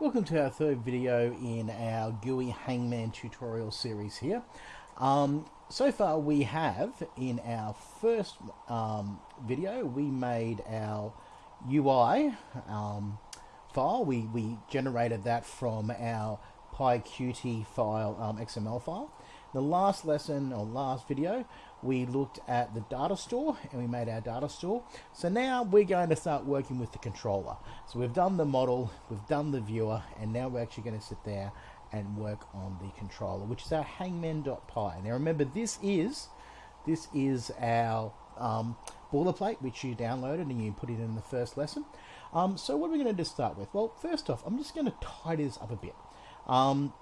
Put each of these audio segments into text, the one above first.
Welcome to our third video in our GUI Hangman tutorial series here. Um, so far we have, in our first um, video, we made our UI um, file. We, we generated that from our PyQt file, um, XML file. The last lesson or last video, we looked at the data store and we made our data store. So now we're going to start working with the controller. So we've done the model, we've done the viewer, and now we're actually going to sit there and work on the controller, which is our hangman.py. Now remember, this is this is our um, boilerplate, which you downloaded and you put it in the first lesson. Um, so what are we going to start with? Well, first off, I'm just going to tidy this up a bit. Um,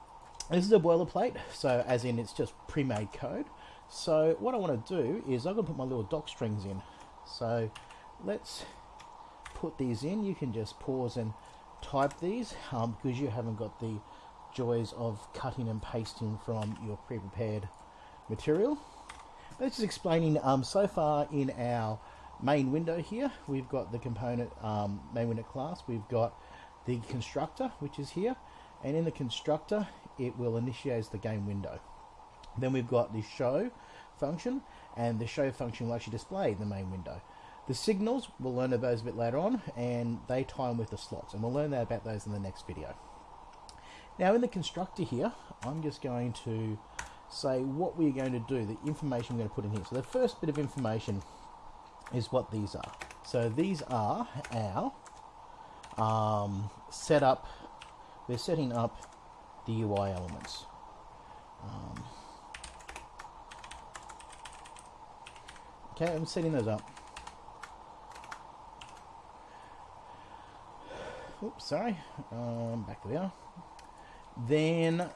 this is a boilerplate, so as in it's just pre-made code. So what I want to do is I'm going to put my little doc strings in. So let's put these in. You can just pause and type these um, because you haven't got the joys of cutting and pasting from your pre-prepared material. But just explaining um, so far in our main window here, we've got the component um, main window class. We've got the constructor, which is here. And in the constructor, it will initiate the game window. Then we've got the show function, and the show function will actually display the main window. The signals, we'll learn about those a bit later on, and they tie in with the slots, and we'll learn that about those in the next video. Now in the constructor here, I'm just going to say what we're going to do, the information we're going to put in here. So the first bit of information is what these are. So these are our um, setup, we're setting up the UI elements. Um, okay, I'm setting those up. Oops, sorry. Um, back we are. Then,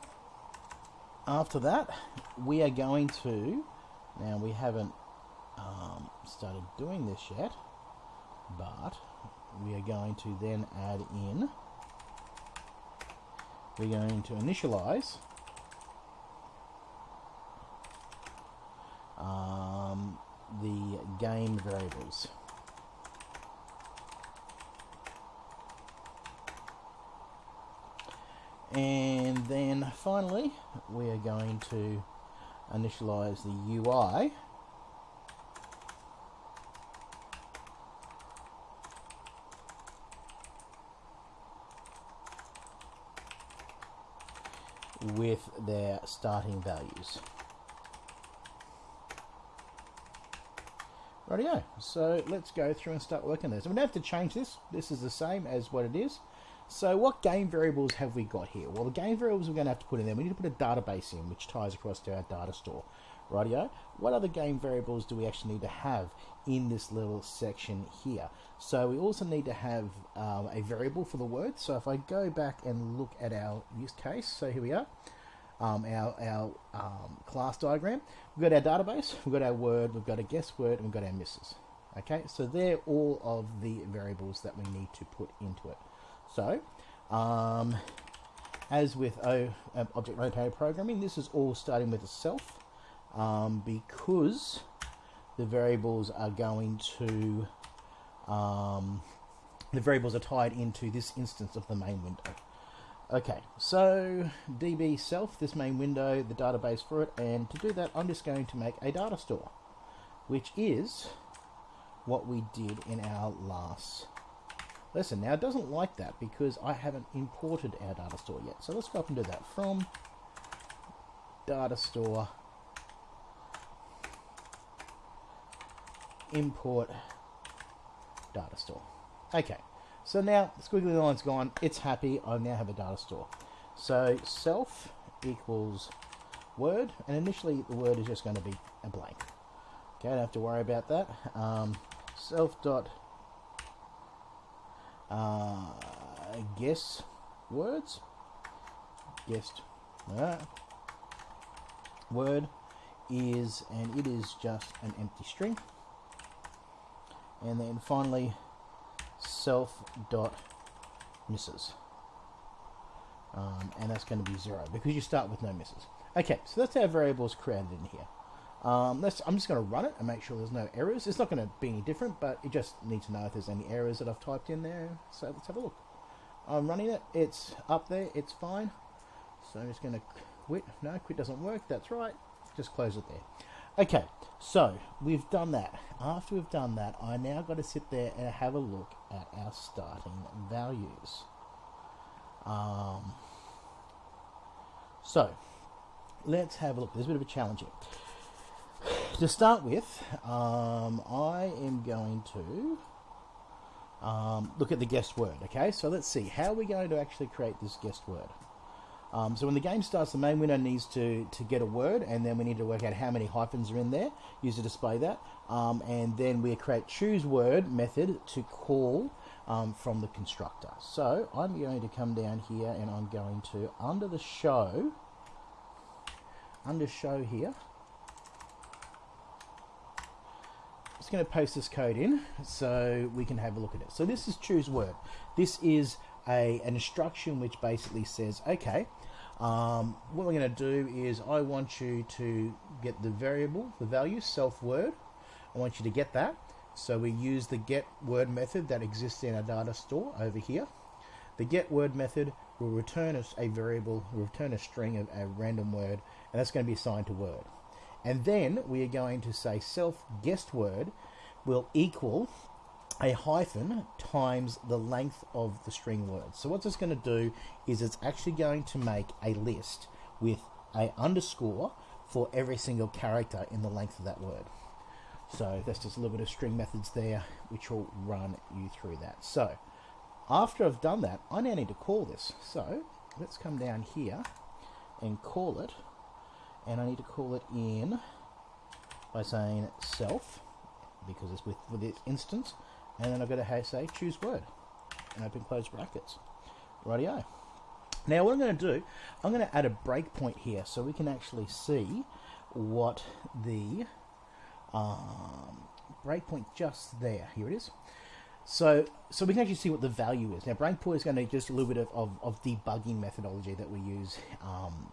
after that, we are going to. Now, we haven't um, started doing this yet, but we are going to then add in we're going to initialize um, the game variables. And then finally, we are going to initialize the UI with their starting values. Rightio, so let's go through and start working this. We don't have to change this, this is the same as what it is. So what game variables have we got here? Well, the game variables we're going to have to put in there, we need to put a database in, which ties across to our data store. Rightio, what other game variables do we actually need to have in this little section here? So we also need to have um, a variable for the word. So if I go back and look at our use case, so here we are, um, our, our um, class diagram. We've got our database, we've got our word, we've got a guess word, and we've got our misses. Okay, so they're all of the variables that we need to put into it. So, um, as with o, uh, object-oriented programming, this is all starting with a self um, because the variables are going to um, the variables are tied into this instance of the main window. Okay, so db self, this main window, the database for it, and to do that I'm just going to make a data store, which is what we did in our last lesson. Now it doesn't like that because I haven't imported our data store yet. So let's go up and do that from data store import data store. Okay, so now the squiggly line's gone, it's happy, I now have a data store. So self equals word, and initially the word is just going to be a blank. Okay, I don't have to worry about that. Um, self dot uh, guess words, guessed uh, word is, and it is just an empty string and then finally self dot misses um, and that's going to be zero because you start with no misses okay so that's our variables created in here um, let's, I'm just going to run it and make sure there's no errors it's not going to be any different but it just needs to know if there's any errors that I've typed in there so let's have a look I'm running it. It's up there. It's fine. So I'm just going to quit. No, quit doesn't work. That's right. Just close it there. Okay, so we've done that. After we've done that, I now got to sit there and have a look at our starting values. Um, so let's have a look. There's a bit of a challenge here. To start with, um, I am going to um, look at the guessed word. Okay, so let's see how we're we going to actually create this guessed word. Um, so when the game starts, the main window needs to, to get a word, and then we need to work out how many hyphens are in there, use to display that, um, and then we create choose word method to call um, from the constructor. So I'm going to come down here, and I'm going to under the show, under show here. I'm just going to post this code in so we can have a look at it. So this is choose word. This is a, an instruction which basically says, okay, um, what we're going to do is I want you to get the variable, the value, self word. I want you to get that. So we use the get word method that exists in our data store over here. The get word method will return us a variable, return a string of a random word, and that's going to be assigned to word. And then we are going to say self guessed word will equal a hyphen times the length of the string word. So what it's going to do is it's actually going to make a list with a underscore for every single character in the length of that word. So that's just a little bit of string methods there which will run you through that. So after I've done that, I now need to call this. So let's come down here and call it. And I need to call it in by saying self because it's with, with this instance and then I've got to say choose word and open close brackets. Rightio. Now what I'm going to do, I'm going to add a breakpoint here so we can actually see what the um, breakpoint just there. Here it is. So, so we can actually see what the value is. Now, breakpoint is going to just a little bit of, of, of debugging methodology that we use um,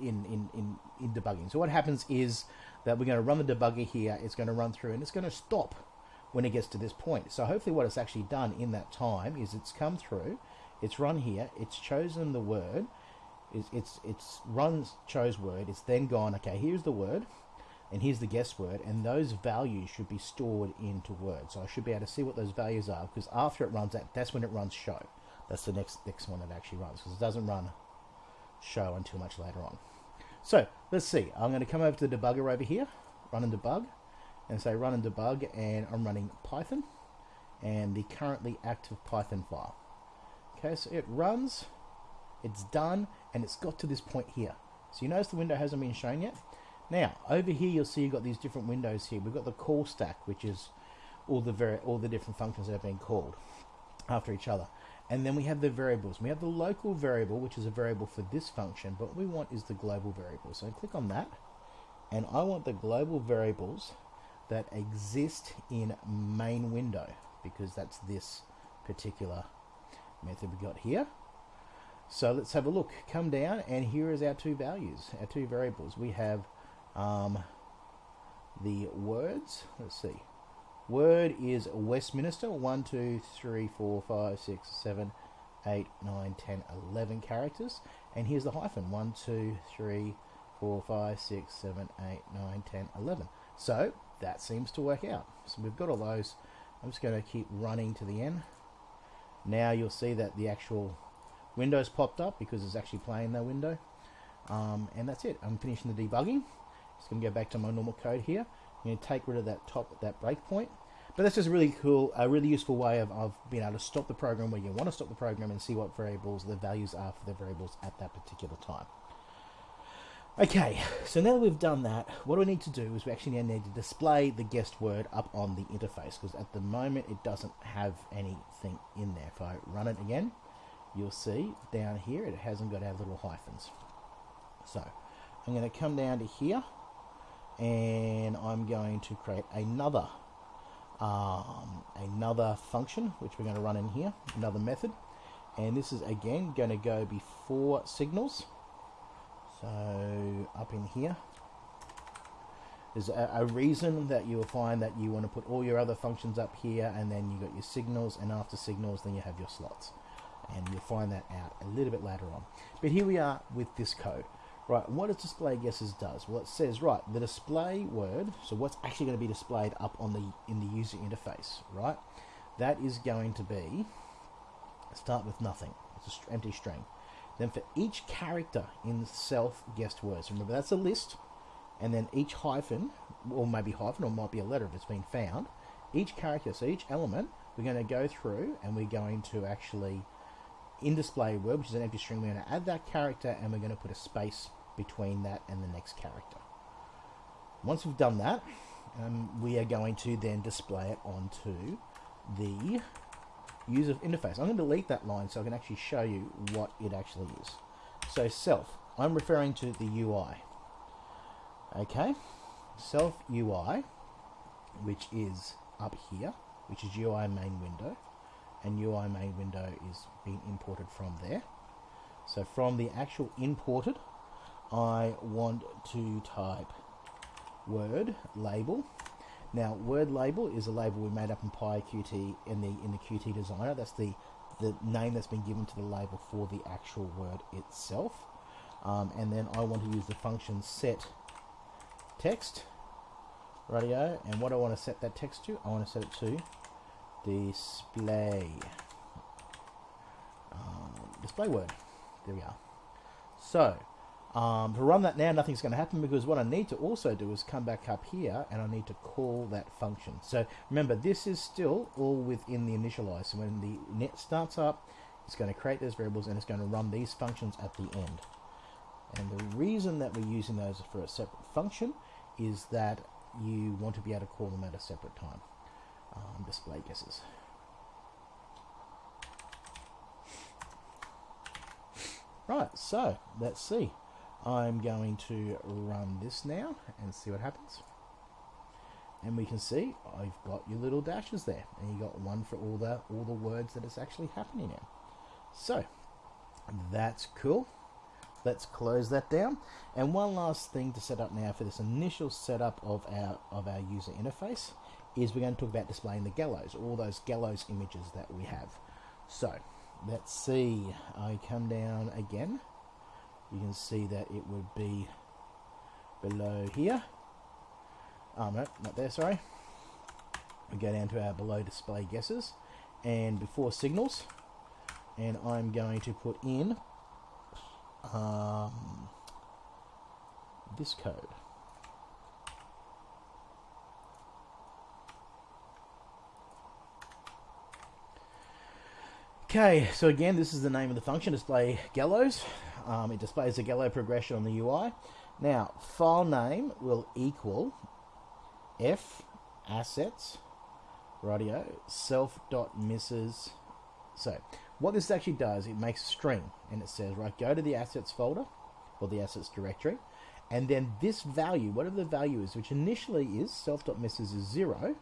in, in, in, in debugging. So what happens is that we're going to run the debugger here. It's going to run through and it's going to stop when it gets to this point. So hopefully what it's actually done in that time is it's come through, it's run here, it's chosen the word, it's, it's, it's chose word, it's then gone, okay, here's the word, and here's the guess word, and those values should be stored into Word. So I should be able to see what those values are, because after it runs that, that's when it runs show. That's the next next one that actually runs, because it doesn't run show until much later on. So let's see. I'm going to come over to the debugger over here, run and debug, and say run and debug and I'm running Python and the currently active Python file. Okay, so it runs, it's done, and it's got to this point here. So you notice the window hasn't been shown yet. Now, over here you'll see you've got these different windows here. We've got the call stack, which is all the very all the different functions that have been called after each other. And then we have the variables. We have the local variable, which is a variable for this function, but what we want is the global variable. So I click on that, and I want the global variables that exist in main window because that's this particular method we got here. So let's have a look. Come down and here is our two values, our two variables. We have um, the words. Let's see. Word is Westminster. 1, 2, 3, 4, 5, 6, 7, 8, 9, 10, 11 characters. And here's the hyphen. 1, 2, 3, 4, 5, 6, 7, 8, 9, 10, 11. So that seems to work out. So we've got all those. I'm just going to keep running to the end. Now you'll see that the actual window's popped up because it's actually playing that window. Um, and that's it. I'm finishing the debugging. Just going to go back to my normal code here. I'm going to take rid of that top, that breakpoint. But that's just a really cool, a really useful way of, of being able to stop the program where you want to stop the program and see what variables the values are for the variables at that particular time. Okay, so now that we've done that, what we need to do is we actually now need to display the guessed word up on the interface because at the moment it doesn't have anything in there. If I run it again, you'll see down here it hasn't got our little hyphens. So I'm going to come down to here and I'm going to create another um, another function which we're going to run in here, another method. And this is again going to go before signals. So up in here, there's a, a, reason that you will find that you want to put all your other functions up here and then you got your signals and after signals then you have your slots. and you'll find that out a little bit later on. But here we are with this code. Right, what does display guesses does? Well, it says, right, the display word, so what's actually going to be displayed up on the in the user interface, right? That is going to be, start with nothing. It's an empty string. Then for each character in self-guessed words, remember that's a list, and then each hyphen, or maybe hyphen, or might be a letter if it's been found, each character, so each element, we're going to go through and we're going to actually, in display word, which is an empty string, we're going to add that character and we're going to put a space between that and the next character. Once we've done that, um, we are going to then display it onto the user interface. I'm going to delete that line so I can actually show you what it actually is. So self, I'm referring to the UI. Okay, self UI, which is up here, which is UI main window, and UI main window is being imported from there. So from the actual imported, I want to type word label. Now, word label is a label we made up in PyQt in the in the Qt designer. That's the the name that's been given to the label for the actual word itself. Um, and then I want to use the function set text radio. And what I want to set that text to, I want to set it to display um, display word. There we are. So um, to run that now, nothing's going to happen because what I need to also do is come back up here and I need to call that function. So remember, this is still all within the initialize. So when the net starts up, it's going to create those variables and it's going to run these functions at the end. And the reason that we're using those for a separate function is that you want to be able to call them at a separate time. Um, display guesses. Right, so let's see. I'm going to run this now and see what happens. And we can see I've got your little dashes there, and you got one for all the all the words that is actually happening now. So that's cool. Let's close that down. And one last thing to set up now for this initial setup of our of our user interface is we're going to talk about displaying the gallows, all those gallows images that we have. So let's see. I come down again you can see that it would be below here. Oh, no, not there, sorry. We go down to our below display guesses and before signals and I'm going to put in um, this code. Okay, so again, this is the name of the function, display gallows. Um, it displays the gallow progression on the UI. Now, file name will equal f assets radio self dot misses. So, what this actually does, it makes a string and it says, right, go to the assets folder or the assets directory, and then this value, whatever the value is, which initially is self dot misses is zero,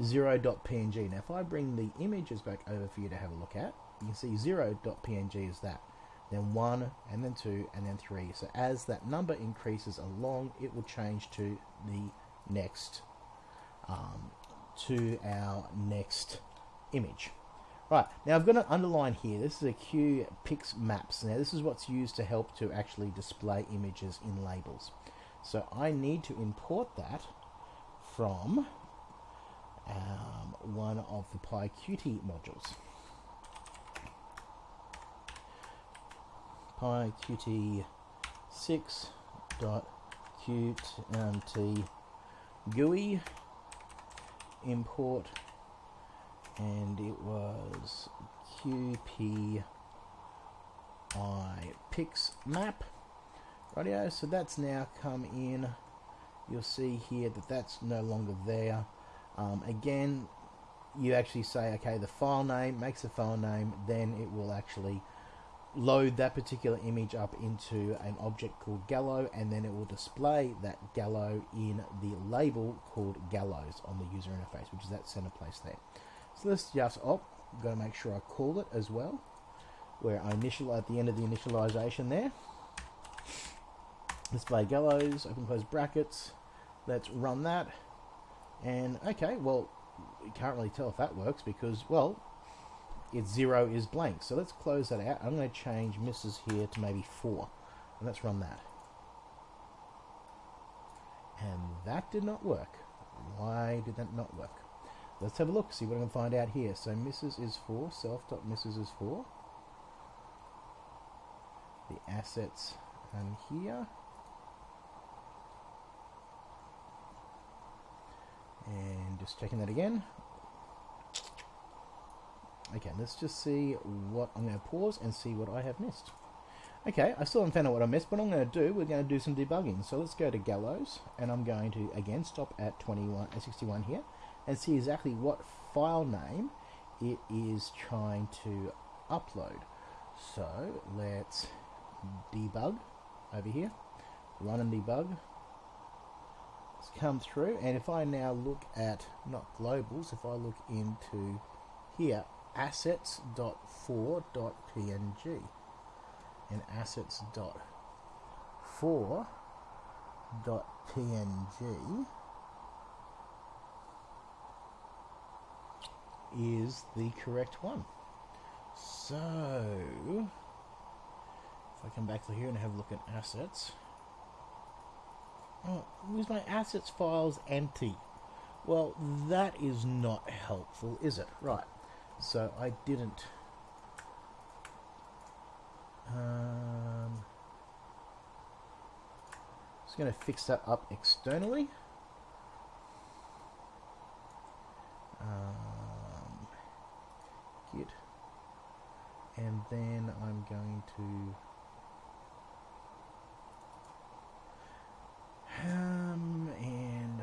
0.png. Now if I bring the images back over for you to have a look at, you can see 0.png is that. Then 1, and then 2, and then 3. So as that number increases along, it will change to the next, um, to our next image. Right, now I've got an underline here. This is a Q Pix Maps. Now this is what's used to help to actually display images in labels. So I need to import that from um, one of the PyQt modules. PyQt 6.qt GUI import and it was qpi pix map. Radio so that's now come in. You'll see here that that's no longer there. Um, again, you actually say, okay, the file name, makes a file name, then it will actually load that particular image up into an object called Gallo, and then it will display that Gallo in the label called Gallows on the user interface, which is that center place there. So let's just, oh, I've got to make sure I call it as well, where I initial at the end of the initialization there. Display Gallows, open close brackets. Let's run that. And okay, well, we can't really tell if that works because, well, it's zero is blank. So let's close that out. I'm going to change misses here to maybe four. And let's run that. And that did not work. Why did that not work? Let's have a look, see what I can find out here. So misses is 4, self.misses is 4. The assets and here. And just checking that again. Okay, let's just see what I'm going to pause and see what I have missed. Okay, I still haven't found out what I missed, but I'm going to do, we're going to do some debugging. So let's go to Gallows, and I'm going to, again, stop at 21, uh, 61 here, and see exactly what file name it is trying to upload. So let's debug over here, run and debug. Let's come through, and if I now look at, not globals, if I look into here, assets.4.png and assets.4.png is the correct one. So, if I come back to here and have a look at assets, oh, where's my assets files empty? Well, that is not helpful, is it? Right. So I didn't. Um, just going to fix that up externally. Um, git, and then I'm going to um, and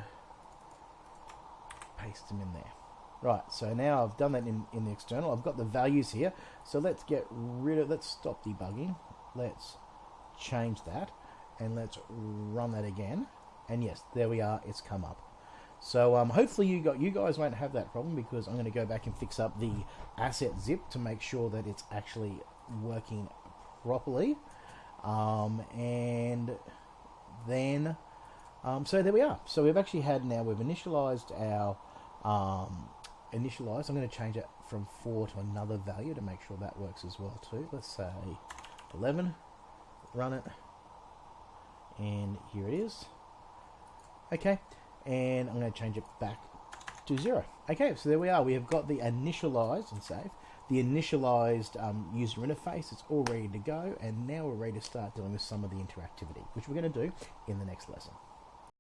paste them in there. Right, so now I've done that in, in the external. I've got the values here. So let's get rid of, let's stop debugging. Let's change that and let's run that again. And yes, there we are, it's come up. So um, hopefully you got you guys won't have that problem because I'm going to go back and fix up the asset zip to make sure that it's actually working properly. Um, and then, um, so there we are. So we've actually had now, we've initialized our um, initialize. I'm going to change it from 4 to another value to make sure that works as well too. Let's say 11, run it, and here it is. Okay, and I'm going to change it back to 0. Okay, so there we are. We have got the initialized and save. The initialized um, user interface, it's all ready to go, and now we're ready to start dealing with some of the interactivity, which we're going to do in the next lesson.